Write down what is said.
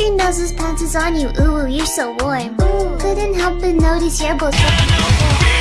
your nose's pants is on you, ooh, you're so warm. Couldn't help but notice your both.